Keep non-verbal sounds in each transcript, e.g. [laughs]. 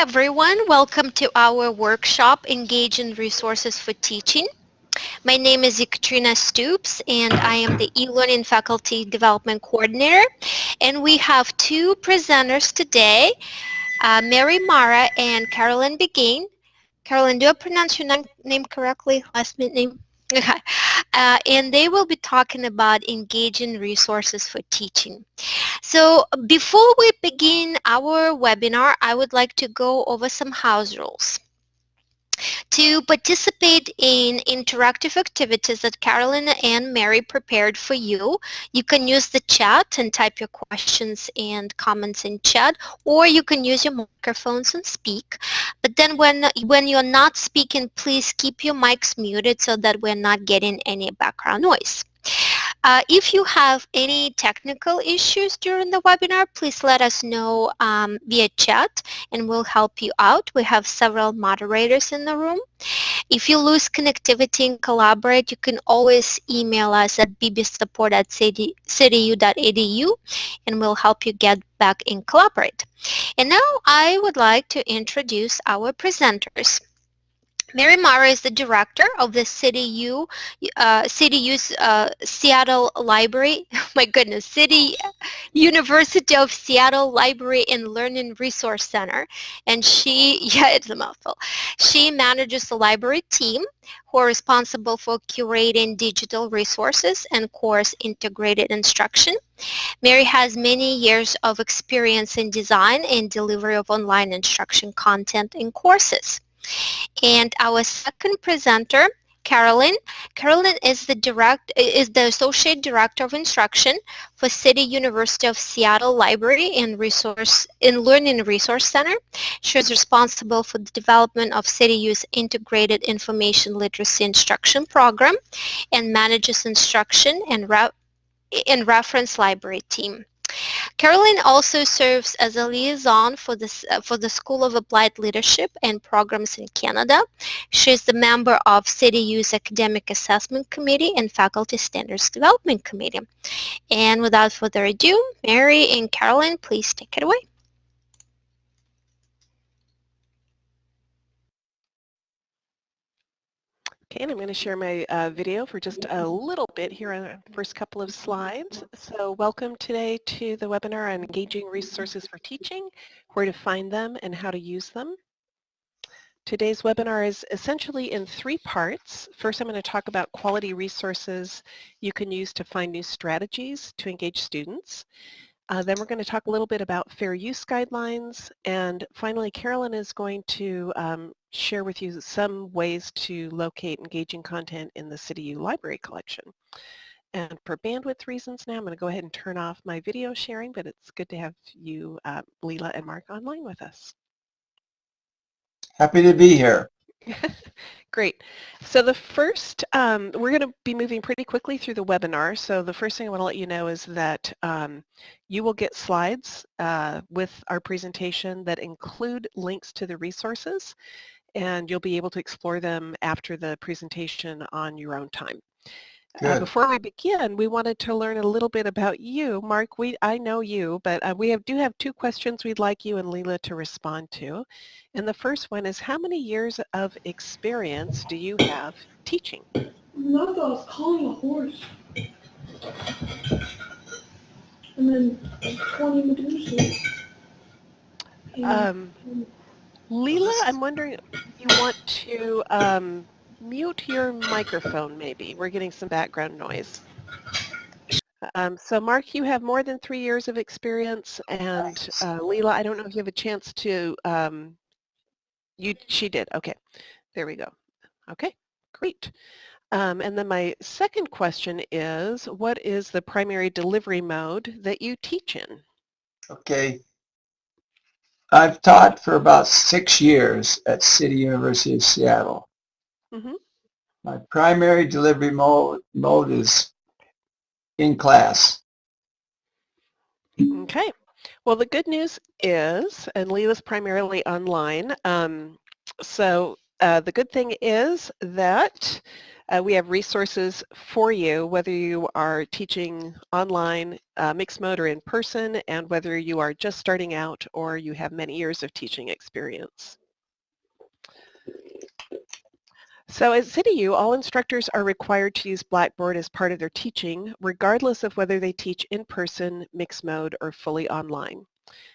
everyone. Welcome to our workshop, Engage in Resources for Teaching. My name is Ekaterina Stoops and I am the e-learning faculty development coordinator. And we have two presenters today, uh, Mary Mara and Carolyn Begin. Carolyn, do I pronounce your name correctly, last name? Okay. [laughs] Uh, and they will be talking about engaging resources for teaching. So before we begin our webinar, I would like to go over some house rules. To participate in interactive activities that Carolyn and Mary prepared for you, you can use the chat and type your questions and comments in chat, or you can use your microphones and speak. But then when, when you're not speaking, please keep your mics muted so that we're not getting any background noise. Uh, if you have any technical issues during the webinar, please let us know um, via chat and we'll help you out. We have several moderators in the room. If you lose connectivity and collaborate, you can always email us at bbsupport at and we'll help you get back in collaborate. And now I would like to introduce our presenters. Mary Mara is the director of the City U, uh, City U's uh, Seattle Library. [laughs] my goodness, City University of Seattle Library and Learning Resource Center, and she, [laughs] yeah, it's a mouthful. She manages the library team who are responsible for curating digital resources and course integrated instruction. Mary has many years of experience in design and delivery of online instruction content and courses. And our second presenter, Carolyn. Carolyn is the direct is the associate director of instruction for City University of Seattle Library and Resource in Learning Resource Center. She is responsible for the development of CityU's integrated information literacy instruction program and manages instruction and re in reference library team. Carolyn also serves as a liaison for, this, uh, for the School of Applied Leadership and Programs in Canada. She is the member of CityU's Academic Assessment Committee and Faculty Standards Development Committee. And without further ado, Mary and Carolyn, please take it away. Okay, and I'm going to share my uh, video for just a little bit here on the first couple of slides. So welcome today to the webinar on engaging resources for teaching, where to find them and how to use them. Today's webinar is essentially in three parts. First, I'm going to talk about quality resources you can use to find new strategies to engage students. Uh, then we're going to talk a little bit about fair use guidelines. And finally, Carolyn is going to um, share with you some ways to locate engaging content in the CityU library collection. And for bandwidth reasons now, I'm going to go ahead and turn off my video sharing, but it's good to have you, uh, Leela and Mark, online with us. Happy to be here. [laughs] Great. So the first, um, we're going to be moving pretty quickly through the webinar. So the first thing I want to let you know is that um, you will get slides uh, with our presentation that include links to the resources and you'll be able to explore them after the presentation on your own time. Uh, before we begin, we wanted to learn a little bit about you. Mark, we I know you, but uh, we have, do have two questions we'd like you and Leela to respond to. And the first one is, how many years of experience do you have teaching? Not that I was calling a horse. And then 20 Medusas. Um, Leela, I'm wondering, if you want to um, mute your microphone maybe. We're getting some background noise. Um, so Mark, you have more than three years of experience and uh, Leela, I don't know if you have a chance to, um, you, she did, okay, there we go. Okay, great. Um, and then my second question is, what is the primary delivery mode that you teach in? Okay. I've taught for about six years at City University of Seattle. Mm -hmm. My primary delivery mode, mode is in class. Okay. Well, the good news is, and Leela's primarily online, um, so uh, the good thing is that Uh, we have resources for you, whether you are teaching online, uh, mixed mode or in person, and whether you are just starting out or you have many years of teaching experience. So at CityU, all instructors are required to use Blackboard as part of their teaching, regardless of whether they teach in person, mixed mode, or fully online.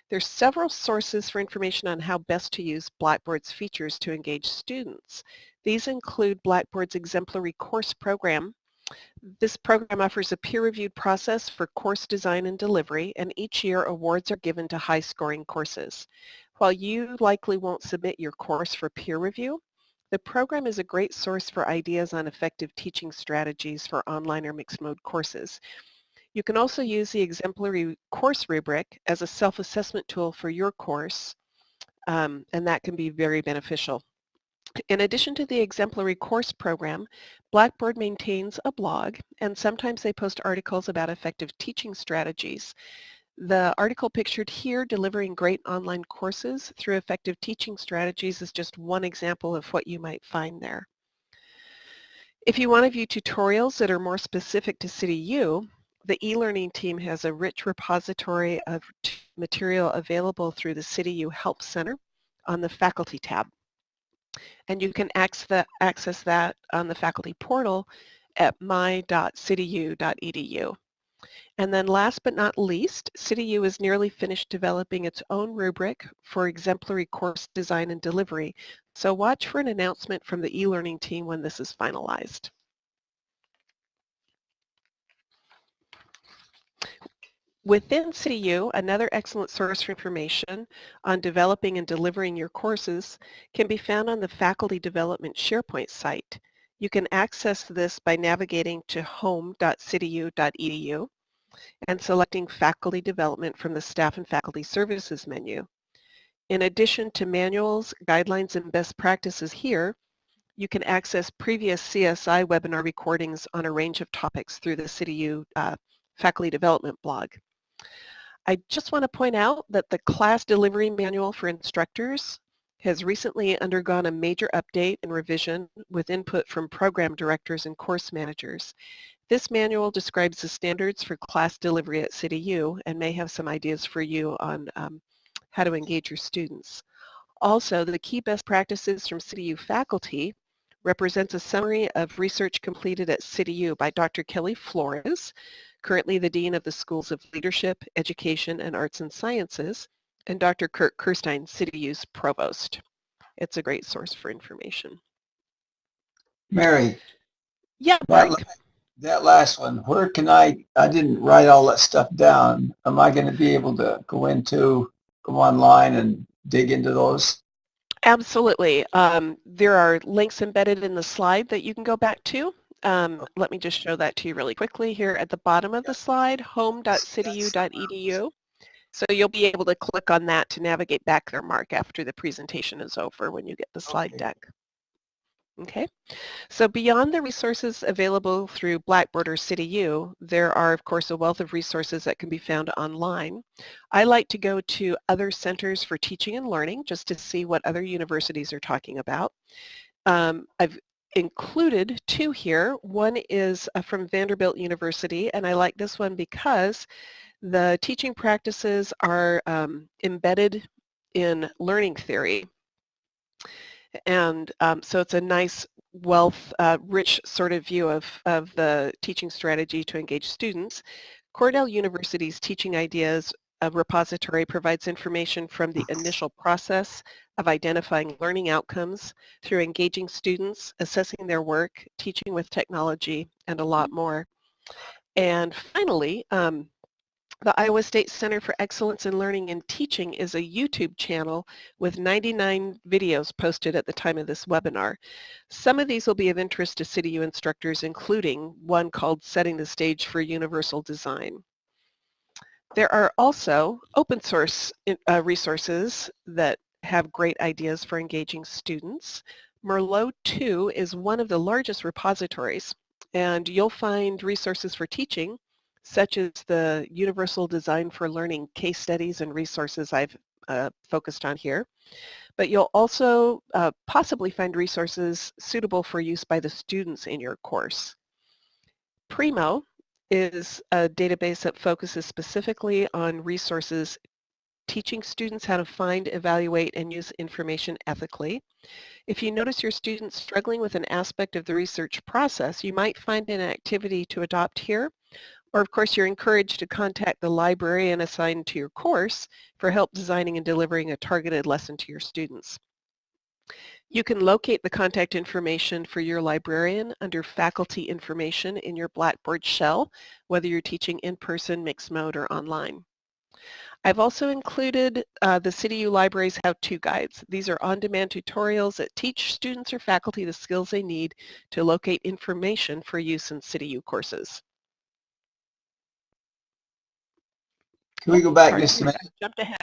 There's several sources for information on how best to use Blackboard's features to engage students. These include Blackboard's exemplary course program. This program offers a peer-reviewed process for course design and delivery, and each year awards are given to high-scoring courses. While you likely won't submit your course for peer review, the program is a great source for ideas on effective teaching strategies for online or mixed mode courses. You can also use the exemplary course rubric as a self-assessment tool for your course, um, and that can be very beneficial. In addition to the exemplary course program, Blackboard maintains a blog, and sometimes they post articles about effective teaching strategies. The article pictured here, Delivering Great Online Courses Through Effective Teaching Strategies, is just one example of what you might find there. If you want to view tutorials that are more specific to CityU, the e-learning team has a rich repository of material available through the CityU Help Center on the Faculty tab. And you can access that on the faculty portal at my.cityu.edu. And then last but not least, CityU is nearly finished developing its own rubric for exemplary course design and delivery. So watch for an announcement from the e-learning team when this is finalized. Within CityU, another excellent source for information on developing and delivering your courses can be found on the Faculty Development SharePoint site. You can access this by navigating to home.cityu.edu and selecting Faculty Development from the Staff and Faculty Services menu. In addition to manuals, guidelines, and best practices here, you can access previous CSI webinar recordings on a range of topics through the CityU uh, Faculty Development blog. I just want to point out that the class delivery manual for instructors has recently undergone a major update and revision with input from program directors and course managers. This manual describes the standards for class delivery at CityU and may have some ideas for you on um, how to engage your students. Also, the key best practices from CityU faculty represents a summary of research completed at CityU by Dr. Kelly Flores, currently the Dean of the Schools of Leadership, Education, and Arts and Sciences, and Dr. Kurt Kirstein, CityU's Provost. It's a great source for information. Mary. Yeah, Mark that last one, where can I, I didn't write all that stuff down. Am I going to be able to go into, go online and dig into those? Absolutely. Um, there are links embedded in the slide that you can go back to. Um, let me just show that to you really quickly here at the bottom of the slide, home.cityu.edu. So you'll be able to click on that to navigate back there, Mark, after the presentation is over when you get the slide okay. deck. Okay, so beyond the resources available through Blackboard or CityU, there are of course a wealth of resources that can be found online. I like to go to other centers for teaching and learning just to see what other universities are talking about. Um, I've included two here. One is uh, from Vanderbilt University and I like this one because the teaching practices are um, embedded in learning theory and um, so it's a nice wealth, uh, rich sort of view of, of the teaching strategy to engage students. Cornell University's Teaching Ideas a repository provides information from the initial process of identifying learning outcomes through engaging students, assessing their work, teaching with technology, and a lot more. And finally, um, the Iowa State Center for Excellence in Learning and Teaching is a YouTube channel with 99 videos posted at the time of this webinar. Some of these will be of interest to CityU instructors, including one called Setting the Stage for Universal Design. There are also open source uh, resources that have great ideas for engaging students. Merlot 2 is one of the largest repositories, and you'll find resources for teaching such as the Universal Design for Learning case studies and resources I've uh, focused on here. But you'll also uh, possibly find resources suitable for use by the students in your course. Primo is a database that focuses specifically on resources teaching students how to find, evaluate, and use information ethically. If you notice your students struggling with an aspect of the research process, you might find an activity to adopt here, or of course you're encouraged to contact the librarian assigned to your course for help designing and delivering a targeted lesson to your students. You can locate the contact information for your librarian under faculty information in your Blackboard shell, whether you're teaching in person, mixed mode, or online. I've also included uh, the CityU Libraries how-to guides. These are on-demand tutorials that teach students or faculty the skills they need to locate information for use in CityU courses. Can we go back just a minute? Jumped ahead.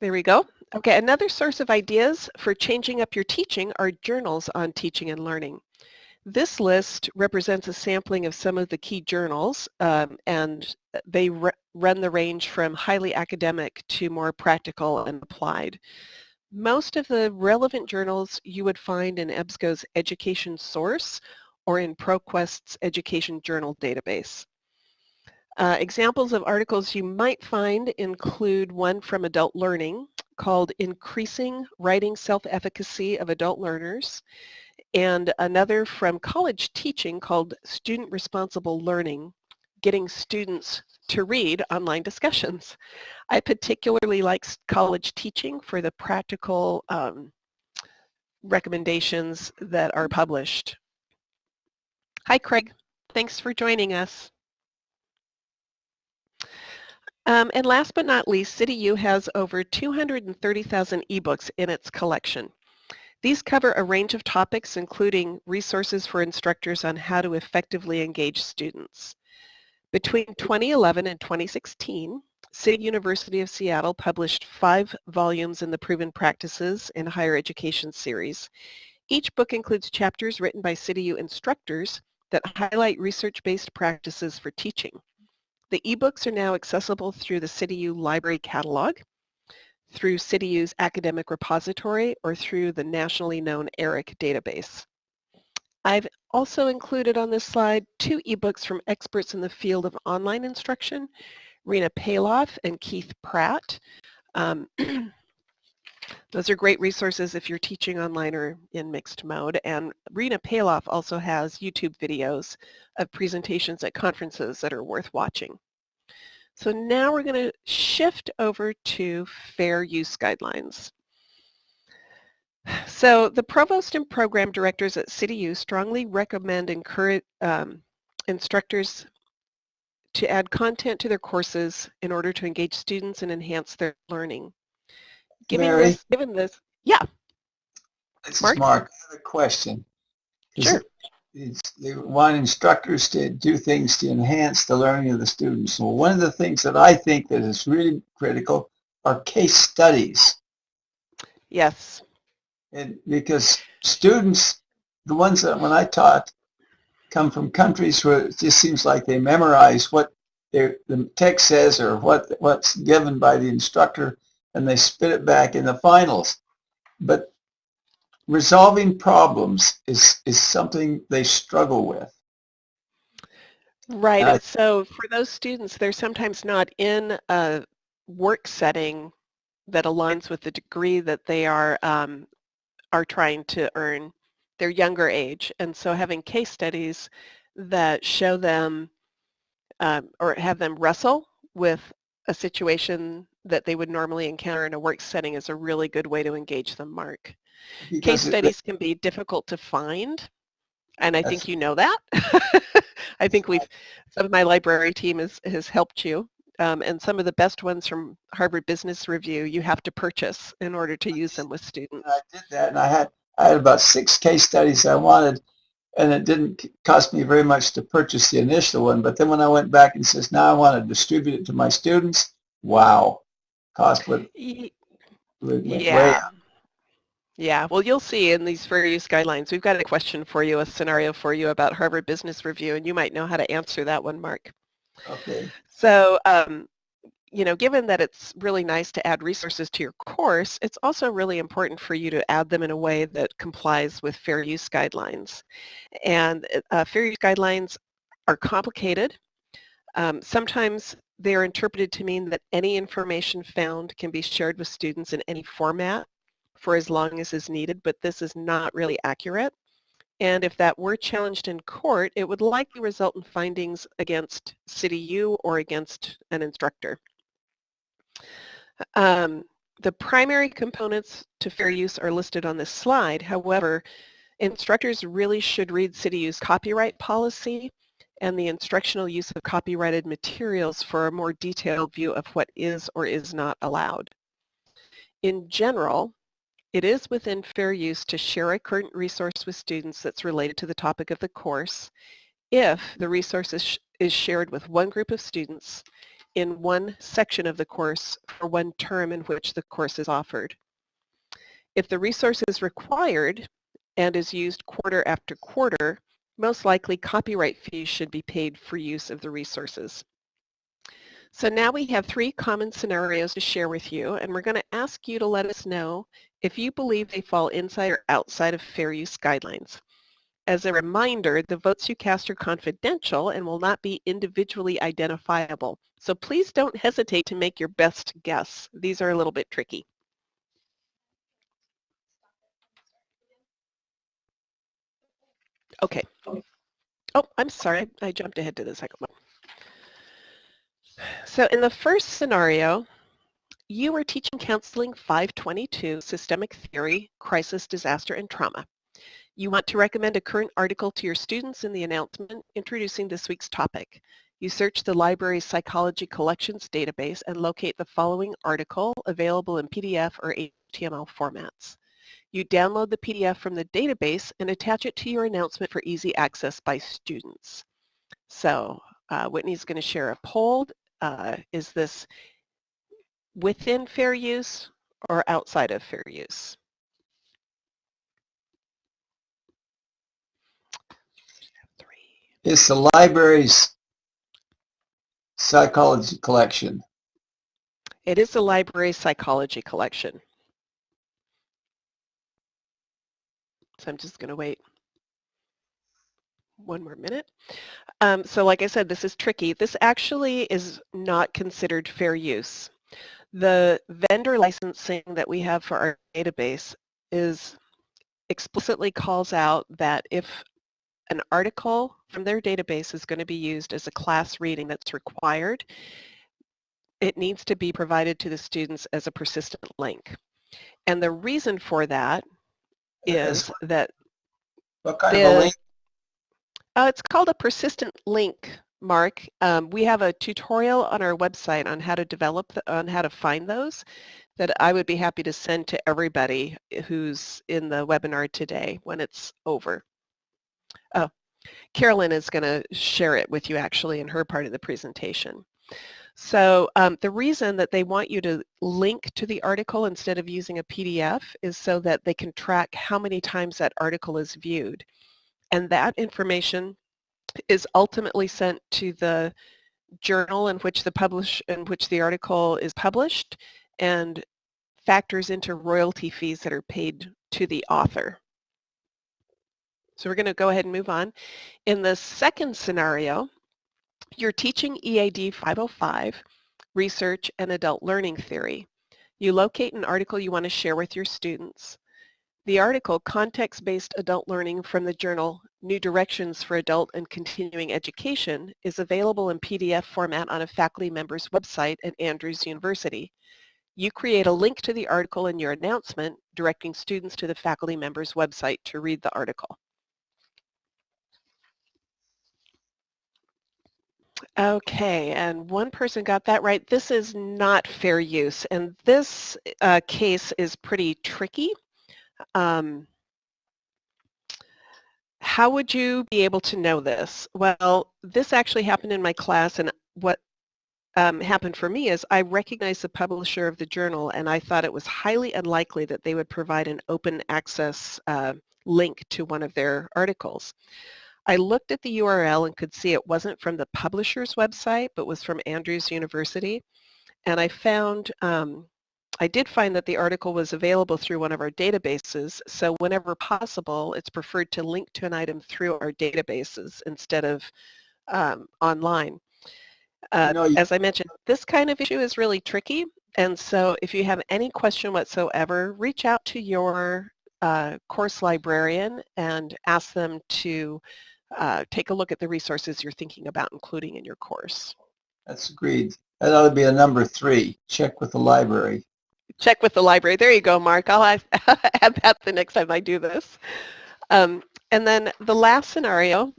There we go. Okay, another source of ideas for changing up your teaching are journals on teaching and learning. This list represents a sampling of some of the key journals um, and they run the range from highly academic to more practical and applied. Most of the relevant journals you would find in EBSCO's Education Source or in ProQuest's Education Journal database. Uh, examples of articles you might find include one from Adult Learning called Increasing Writing Self-Efficacy of Adult Learners and another from college teaching called Student Responsible Learning, getting students to read online discussions. I particularly like college teaching for the practical um, recommendations that are published. Hi Craig, thanks for joining us. Um, and last but not least, CityU has over 230,000 ebooks in its collection. These cover a range of topics including resources for instructors on how to effectively engage students. Between 2011 and 2016, City University of Seattle published five volumes in the Proven Practices in Higher Education series. Each book includes chapters written by CityU instructors that highlight research-based practices for teaching. The ebooks are now accessible through the CityU Library Catalog, through CityU's academic repository or through the nationally known ERIC database. I've also included on this slide two ebooks from experts in the field of online instruction, Rena Palloff and Keith Pratt. Um, [clears throat] those are great resources if you're teaching online or in mixed mode. And Rena Palloff also has YouTube videos of presentations at conferences that are worth watching. So now we're going to shift over to fair use guidelines. So the provost and program directors at CityU strongly recommend encourage um, instructors to add content to their courses in order to engage students and enhance their learning. Given Mary, this, given this, yeah. This Mark? is Mark. I have a question. Is sure. It, they want instructors to do things to enhance the learning of the students. So one of the things that I think that is really critical are case studies. Yes. And because students, the ones that when I taught, come from countries where it just seems like they memorize what the text says or what what's given by the instructor and they spit it back in the finals. But resolving problems is, is something they struggle with. Right. Uh, so for those students, they're sometimes not in a work setting that aligns with the degree that they are um, are trying to earn their younger age. And so having case studies that show them um, or have them wrestle with a situation that they would normally encounter in a work setting is a really good way to engage them, Mark. Case studies can be difficult to find, and I think you know that. [laughs] I think we've, some of my library team has, has helped you. Um, and some of the best ones from Harvard Business Review you have to purchase in order to use them with students. I did that, and I had, I had about six case studies I wanted, and it didn't cost me very much to purchase the initial one. But then when I went back and says, now I want to distribute it to my students, wow, cost would, would yeah. Yeah, well, you'll see in these fair use guidelines, we've got a question for you, a scenario for you about Harvard Business Review, and you might know how to answer that one, Mark. Okay. So um, you know, given that it's really nice to add resources to your course, it's also really important for you to add them in a way that complies with fair use guidelines. And uh, fair use guidelines are complicated. Um, sometimes they're interpreted to mean that any information found can be shared with students in any format for as long as is needed, but this is not really accurate. And if that were challenged in court, it would likely result in findings against CityU or against an instructor. Um, the primary components to fair use are listed on this slide. However, instructors really should read City CityU's copyright policy and the instructional use of copyrighted materials for a more detailed view of what is or is not allowed. In general, it is within fair use to share a current resource with students that's related to the topic of the course if the resource is, is shared with one group of students in one section of the course for one term in which the course is offered. If the resource is required and is used quarter after quarter, most likely copyright fees should be paid for use of the resources. So now we have three common scenarios to share with you, and we're going to ask you to let us know if you believe they fall inside or outside of fair use guidelines. As a reminder, the votes you cast are confidential and will not be individually identifiable. So please don't hesitate to make your best guess. These are a little bit tricky. Okay. Oh, I'm sorry. I jumped ahead to the second one. So in the first scenario, you are teaching Counseling 522, Systemic Theory, Crisis, Disaster, and Trauma. You want to recommend a current article to your students in the announcement introducing this week's topic. You search the library's psychology collections database and locate the following article available in PDF or HTML formats. You download the PDF from the database and attach it to your announcement for easy access by students. So uh, Whitney's going to share a poll. Uh, is this within fair use or outside of fair use? It's the library's psychology collection. It is the library's psychology collection. So I'm just going to wait one more minute. Um, so like I said, this is tricky. This actually is not considered fair use. The vendor licensing that we have for our database is explicitly calls out that if an article from their database is going to be used as a class reading that's required, it needs to be provided to the students as a persistent link. And the reason for that is that what kind of a link? Uh, it's called a persistent link, Mark. Um, we have a tutorial on our website on how to develop, the, on how to find those that I would be happy to send to everybody who's in the webinar today when it's over. Oh, Carolyn is going to share it with you actually in her part of the presentation. So um, the reason that they want you to link to the article instead of using a PDF is so that they can track how many times that article is viewed. And that information is ultimately sent to the journal in which the publish in which the article is published and factors into royalty fees that are paid to the author. So we're going to go ahead and move on. In the second scenario, you're teaching EAD 505, Research and Adult Learning Theory. You locate an article you want to share with your students. The article, Context-Based Adult Learning from the journal New Directions for Adult and Continuing Education, is available in PDF format on a faculty member's website at Andrews University. You create a link to the article in your announcement, directing students to the faculty member's website to read the article. Okay, and one person got that right. This is not fair use, and this uh, case is pretty tricky. Um, how would you be able to know this? Well, this actually happened in my class, and what um, happened for me is I recognized the publisher of the journal, and I thought it was highly unlikely that they would provide an open access uh, link to one of their articles. I looked at the URL and could see it wasn't from the publisher's website, but was from Andrews University. and I found, um, I did find that the article was available through one of our databases, so whenever possible, it's preferred to link to an item through our databases instead of um, online. Uh, know, as I mentioned, this kind of issue is really tricky, and so if you have any question whatsoever, reach out to your uh, course librarian and ask them to uh, take a look at the resources you're thinking about including in your course. That's agreed. That ought to be a number three. Check with the library. Check with the library. There you go, Mark. I'll [laughs] add, that the next time I do this. Um, and then the last scenario,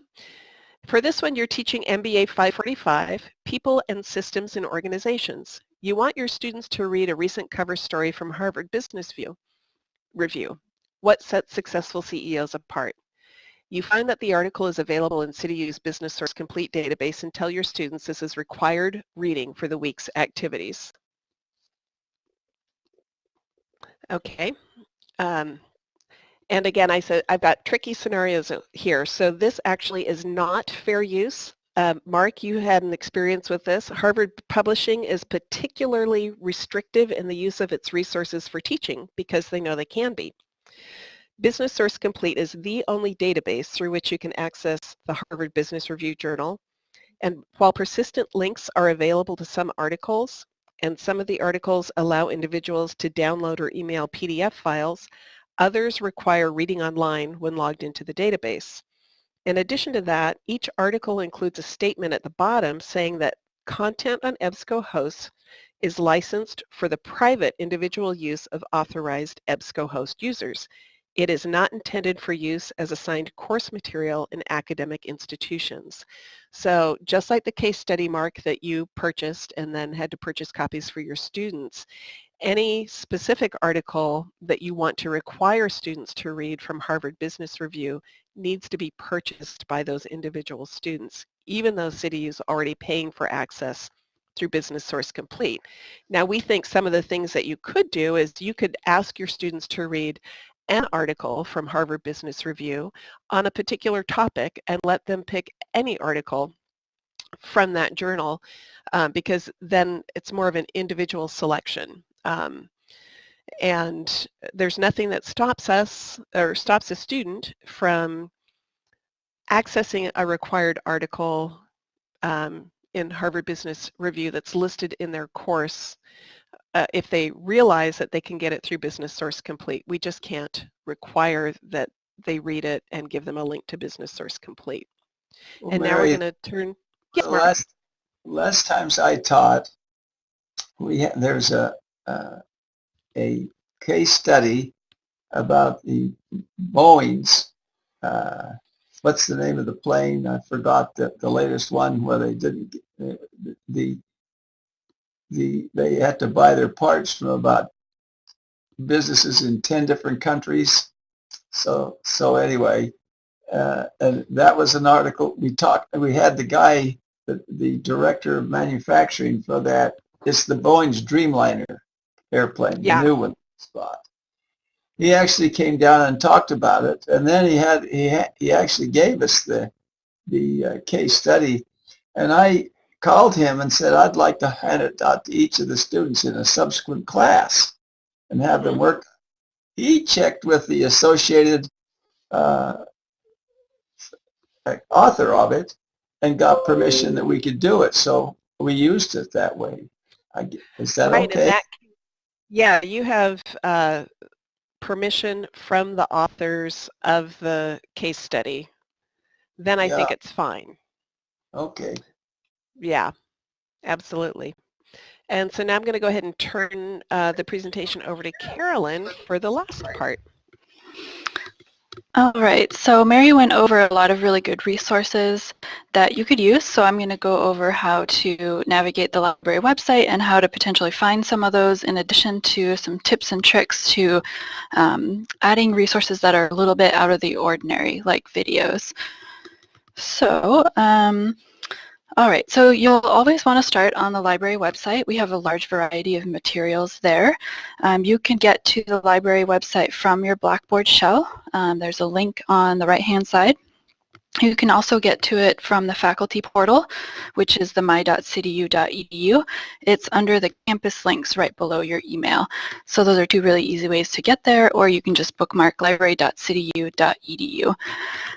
for this one, you're teaching MBA 545, People and Systems in Organizations. You want your students to read a recent cover story from Harvard Business View Review. What sets successful CEOs apart? You find that the article is available in CityU's Business Source Complete database and tell your students this is required reading for the week's activities. Okay. Um, and again, I said I've got tricky scenarios here. So this actually is not fair use. Uh, Mark, you had an experience with this. Harvard Publishing is particularly restrictive in the use of its resources for teaching because they know they can be. Business Source Complete is the only database through which you can access the Harvard Business Review Journal. And while persistent links are available to some articles, and some of the articles allow individuals to download or email PDF files, others require reading online when logged into the database. In addition to that, each article includes a statement at the bottom saying that content on EBSCOhost is licensed for the private individual use of authorized EBSCOhost users. It is not intended for use as assigned course material in academic institutions. So just like the case study, Mark, that you purchased and then had to purchase copies for your students, any specific article that you want to require students to read from Harvard Business Review needs to be purchased by those individual students, even though City is already paying for access through Business Source Complete. Now we think some of the things that you could do is you could ask your students to read an article from Harvard Business Review on a particular topic and let them pick any article from that journal um, because then it's more of an individual selection. Um, and there's nothing that stops us or stops a student from accessing a required article um, in Harvard Business Review that's listed in their course uh, if they realize that they can get it through Business Source Complete. We just can't require that they read it and give them a link to Business Source Complete. Well, and Mary, now we're going to turn. Yes, last, last times I taught, we had, there's a uh, a case study about the Boeing's. Uh, what's the name of the plane? I forgot the, the latest one where they didn't uh, the the they had to buy their parts from about businesses in 10 different countries. So so anyway, uh, and that was an article we talked. We had the guy, the, the director of manufacturing for that. It's the Boeing's Dreamliner airplane, yeah. the new one spot. He actually came down and talked about it, and then he had he had, he actually gave us the the uh, case study, and I called him and said, I'd like to hand it out to each of the students in a subsequent class and have them mm-hmm. work. He checked with the associated uh, author of it and got permission that we could do it. So we used it that way. I, is that right, okay? That, yeah, you have uh, permission from the authors of the case study. Then I yeah. think it's fine. Okay. Yeah, absolutely. And so now I'm going to go ahead and turn uh, the presentation over to Carolyn for the last part. All right, so Mary went over a lot of really good resources that you could use, so I'm going to go over how to navigate the library website and how to potentially find some of those in addition to some tips and tricks to um, adding resources that are a little bit out of the ordinary, like videos. So, um, all right, so you'll always want to start on the library website. We have a large variety of materials there. Um, you can get to the library website from your Blackboard shell. Um, there's a link on the right-hand side. You can also get to it from the faculty portal, which is the my.cityu.edu. It's under the campus links right below your email. So those are two really easy ways to get there, or you can just bookmark library.cityu.edu.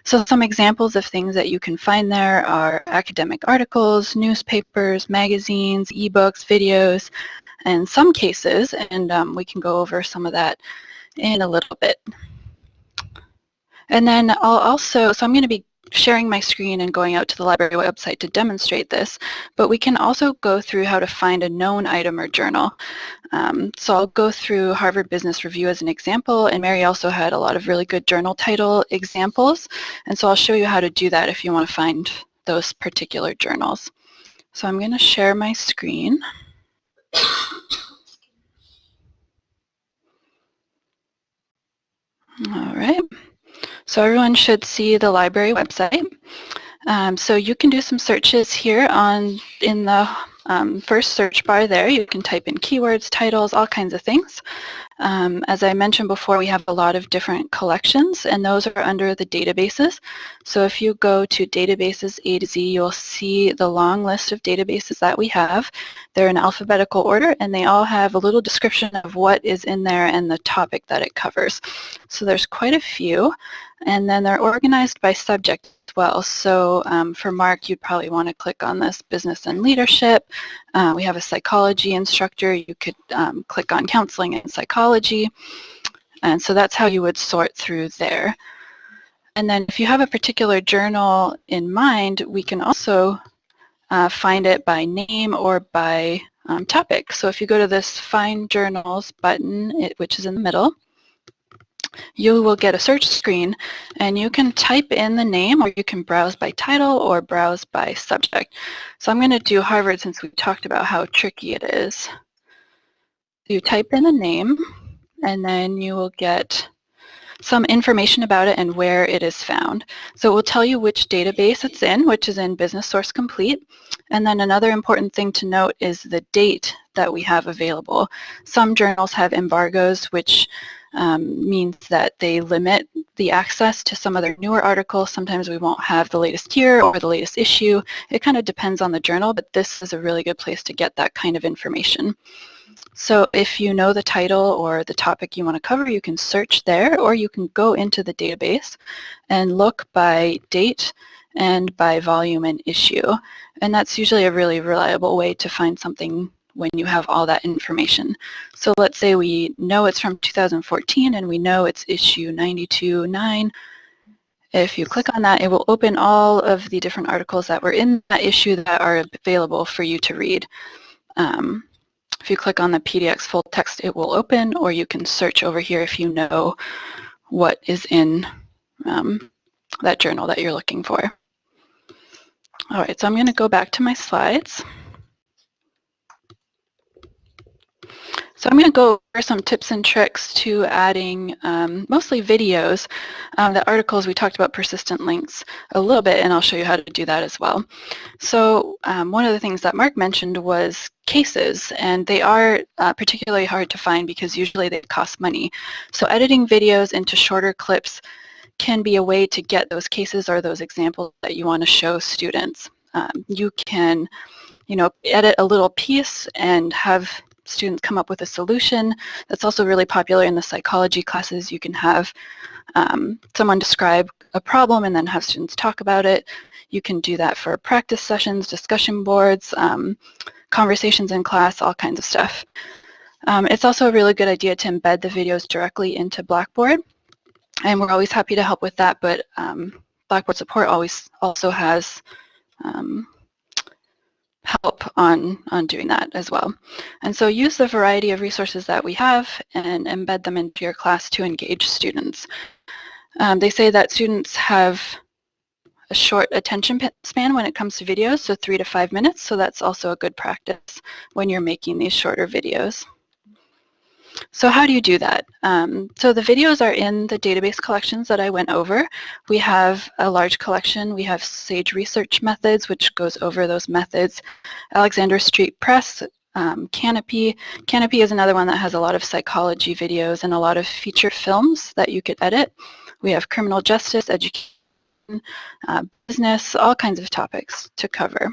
So some examples of things that you can find there are academic articles, newspapers, magazines, ebooks, videos, and some cases, and um, we can go over some of that in a little bit. And then I'll also, so I'm going to be sharing my screen and going out to the library website to demonstrate this, but we can also go through how to find a known item or journal. Um, so I'll go through Harvard Business Review as an example, and Mary also had a lot of really good journal title examples, and so I'll show you how to do that if you want to find those particular journals. So I'm going to share my screen. All right. So everyone should see the library website. Um, so you can do some searches here on in the um, first search bar there. You can type in keywords, titles, all kinds of things. Um, as I mentioned before, we have a lot of different collections, and those are under the databases. So if you go to databases A to Z, you'll see the long list of databases that we have. They're in alphabetical order, and they all have a little description of what is in there and the topic that it covers. So there's quite a few, and then they're organized by subject as well. So um, for Mark, you'd probably want to click on this business and leadership. Uh, we have a psychology instructor. You could um, click on counseling and psychology. And so that's how you would sort through there. And then if you have a particular journal in mind, we can also uh, find it by name or by um, topic. So if you go to this Find Journals button, it, which is in the middle, you will get a search screen and you can type in the name or you can browse by title or browse by subject. So I'm going to do Harvard since we talked about how tricky it is. You type in a name and then you will get some information about it and where it is found. So it will tell you which database it's in, which is in Business Source Complete. And then another important thing to note is the date that we have available. Some journals have embargoes, which um, means that they limit the access to some of their newer articles. Sometimes we won't have the latest year or the latest issue. It kind of depends on the journal, but this is a really good place to get that kind of information. So if you know the title or the topic you want to cover, you can search there or you can go into the database and look by date and by volume and issue. And that's usually a really reliable way to find something when you have all that information. So let's say we know it's from 2014 and we know it's issue 92.9. If you click on that, it will open all of the different articles that were in that issue that are available for you to read. Um, if you click on the PDF full text, it will open, or you can search over here if you know what is in um, that journal that you're looking for. All right, so I'm going to go back to my slides. So I'm going to go over some tips and tricks to adding um, mostly videos. Um, the articles we talked about persistent links a little bit and I'll show you how to do that as well. So um, one of the things that Mark mentioned was cases and they are uh, particularly hard to find because usually they cost money. So editing videos into shorter clips can be a way to get those cases or those examples that you want to show students. Um, you can you know, edit a little piece and have students come up with a solution. That's also really popular in the psychology classes. You can have um, someone describe a problem and then have students talk about it. You can do that for practice sessions, discussion boards, um, conversations in class, all kinds of stuff. Um, it's also a really good idea to embed the videos directly into Blackboard. And we're always happy to help with that, but um, Blackboard support always also has um, help on, on doing that as well. And so use the variety of resources that we have and embed them into your class to engage students. Um, they say that students have a short attention span when it comes to videos, so three to five minutes, so that's also a good practice when you're making these shorter videos. So how do you do that? Um, so the videos are in the database collections that I went over. We have a large collection. We have Sage Research Methods, which goes over those methods. Alexander Street Press, um, Kanopy. Kanopy is another one that has a lot of psychology videos and a lot of feature films that you could edit. We have criminal justice, education, uh, business, all kinds of topics to cover.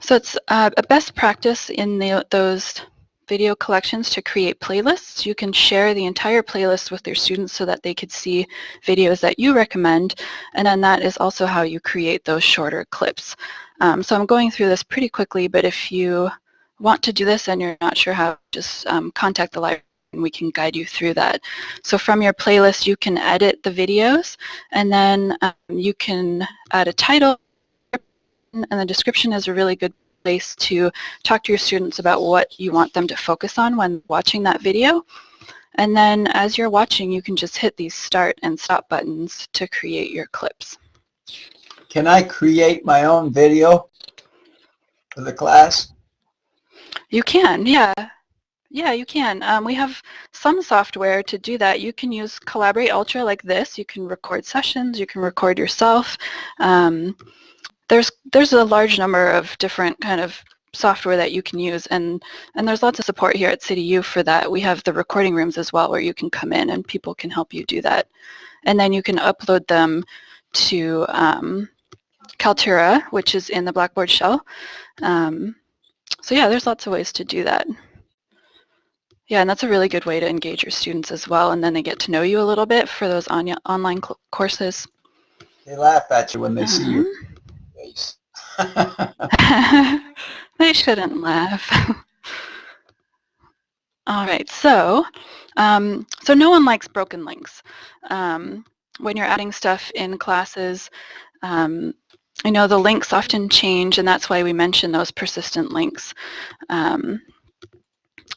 So it's uh, a best practice in the, those video collections to create playlists. You can share the entire playlist with your students so that they could see videos that you recommend, and then that is also how you create those shorter clips. Um, so I'm going through this pretty quickly, but if you want to do this and you're not sure how, just um, contact the library and we can guide you through that. So from your playlist, you can edit the videos, and then um, you can add a title, and the description is a really good place to talk to your students about what you want them to focus on when watching that video. And then as you're watching, you can just hit these start and stop buttons to create your clips. Can I create my own video for the class? You can, yeah. Yeah, you can. Um, we have some software to do that. You can use Collaborate Ultra like this. You can record sessions. You can record yourself. Um, there's there's a large number of different kind of software that you can use and and there's lots of support here at CityU for that. We have the recording rooms as well where you can come in and people can help you do that. And then you can upload them to um, Kaltura, which is in the Blackboard shell. Um, so yeah, there's lots of ways to do that. Yeah, and that's a really good way to engage your students as well, and then they get to know you a little bit for those on online courses. They laugh at you when they uh -huh. see you. Uh-huh face. [laughs] they shouldn't laugh. [laughs] All right, so um, so no one likes broken links. Um, when you're adding stuff in classes, um, I know the links often change, and that's why we mention those persistent links. Um,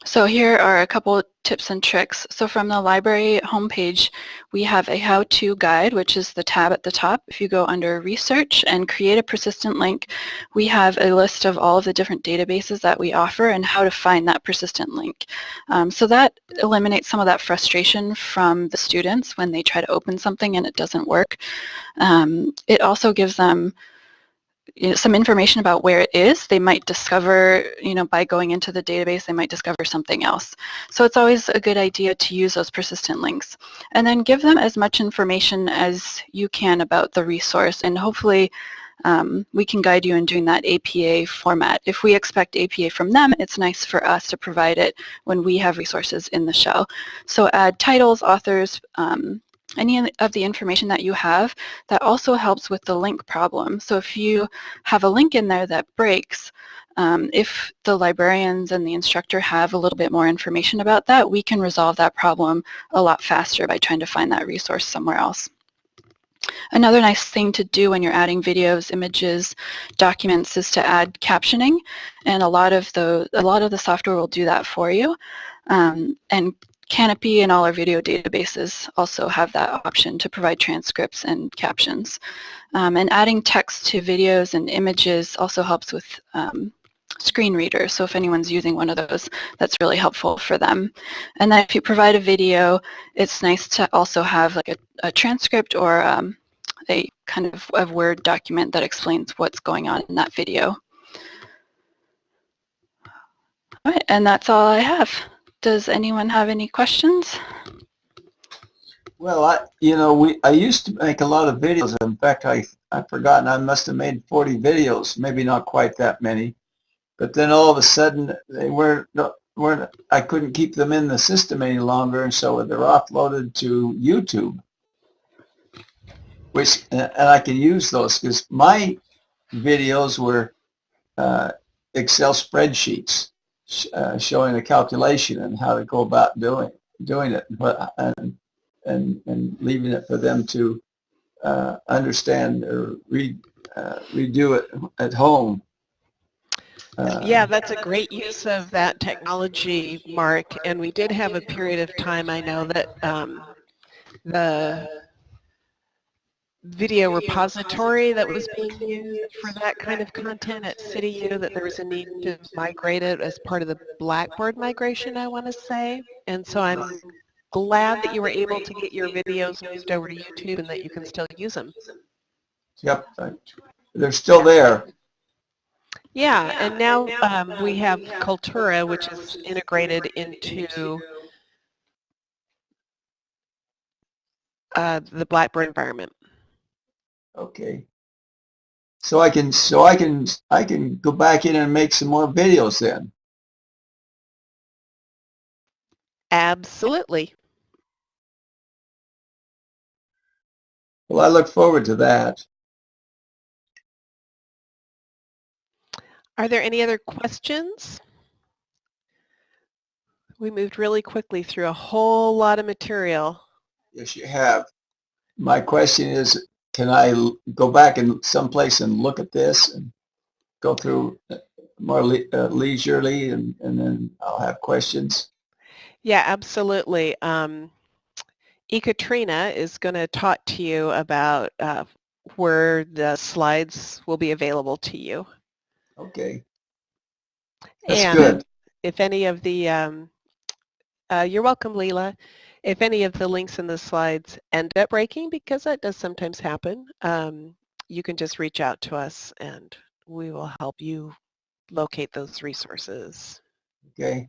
so here are a couple tips and tricks. So from the library homepage, we have a how-to guide, which is the tab at the top. If you go under research and create a persistent link, we have a list of all of the different databases that we offer and how to find that persistent link. Um, so that eliminates some of that frustration from the students when they try to open something and it doesn't work. Um, it also gives them some information about where it is. They might discover, you know, by going into the database, they might discover something else. So it's always a good idea to use those persistent links. And then give them as much information as you can about the resource and hopefully um, we can guide you in doing that APA format. If we expect APA from them, it's nice for us to provide it when we have resources in the shell. So add titles, authors, um, any of the information that you have that also helps with the link problem. So if you have a link in there that breaks, um, if the librarians and the instructor have a little bit more information about that, we can resolve that problem a lot faster by trying to find that resource somewhere else. Another nice thing to do when you're adding videos, images, documents is to add captioning, and a lot of the a lot of the software will do that for you. Um, and Kanopy and all our video databases also have that option to provide transcripts and captions. Um, and adding text to videos and images also helps with um, screen readers. So if anyone's using one of those, that's really helpful for them. And then if you provide a video, it's nice to also have like a, a transcript or um, a kind of a Word document that explains what's going on in that video. All right, and that's all I have. Does anyone have any questions? Well, I, you know, we I used to make a lot of videos. In fact, I I've forgotten. I must have made 40 videos, maybe not quite that many. But then all of a sudden, they weren't weren't. I couldn't keep them in the system any longer, and so they're offloaded to YouTube. Which and I can use those because my videos were uh, Excel spreadsheets uh, showing a calculation and how to go about doing doing it, and and and leaving it for them to uh, understand or read uh, redo it at home. Uh, yeah, that's a great use of that technology, Mark. And we did have a period of time, I know, that um, the video repository that was being used for that kind of content at CityU that there was a need to migrate it as part of the Blackboard migration, I want to say. And so I'm glad that you were able to get your videos moved over to YouTube and that you can still use them. Yep, they're still there. Yeah, and now um, we have Kaltura, which is integrated into uh, the Blackboard environment. Okay. So I can so I can I can go back in and make some more videos then. Absolutely. Well, I look forward to that. Are there any other questions? We moved really quickly through a whole lot of material. Yes, you have. My question is, can I go back and someplace and look at this and go through uh, more le uh, leisurely and, and then I'll have questions? Yeah, absolutely. Um, Ekaterina is going to talk to you about uh, where the slides will be available to you. Okay. That's and good. If any of the, um, uh, you're welcome, Leela. If any of the links in the slides end up breaking, because that does sometimes happen, um, you can just reach out to us and we will help you locate those resources. Okay.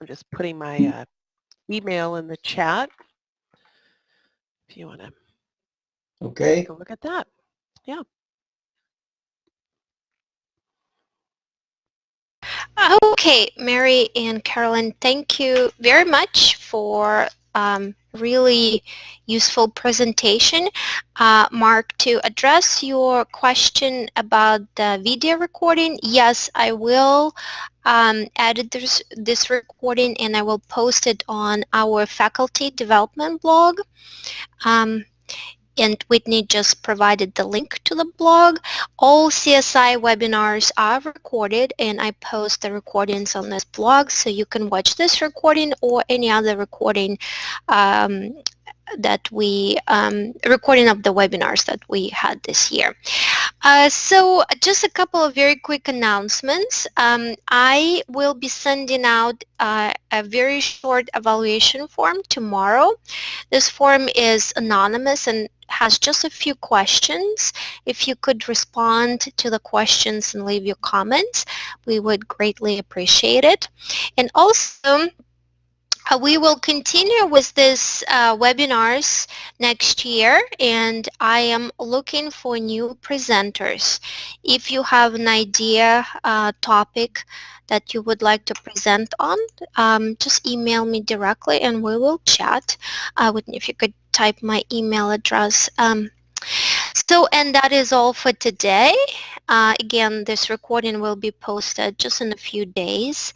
I'm just putting my uh, email in the chat if you want to okay. take a look at that. Yeah. Okay, Mary and Carolyn, thank you very much for um, really useful presentation. Uh, Mark, to address your question about the video recording, yes, I will um, edit this, this recording and I will post it on our faculty development blog. Um, and Whitney just provided the link to the blog. All CSI webinars are recorded and I post the recordings on this blog so you can watch this recording or any other recording um, that we, um, recording of the webinars that we had this year. Uh, so just a couple of very quick announcements. Um, I will be sending out uh, a very short evaluation form tomorrow. This form is anonymous and has just a few questions. If you could respond to the questions and leave your comments, we would greatly appreciate it. And also, uh, we will continue with this uh, webinars next year and I am looking for new presenters. If you have an idea uh, topic that you would like to present on, um, just email me directly and we will chat. If you could type my email address. Um, so, and that is all for today. Uh, again, this recording will be posted just in a few days.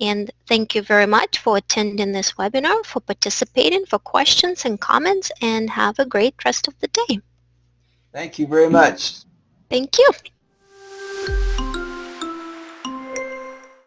And thank you very much for attending this webinar, for participating, for questions and comments, and have a great rest of the day. Thank you very much. Thank you.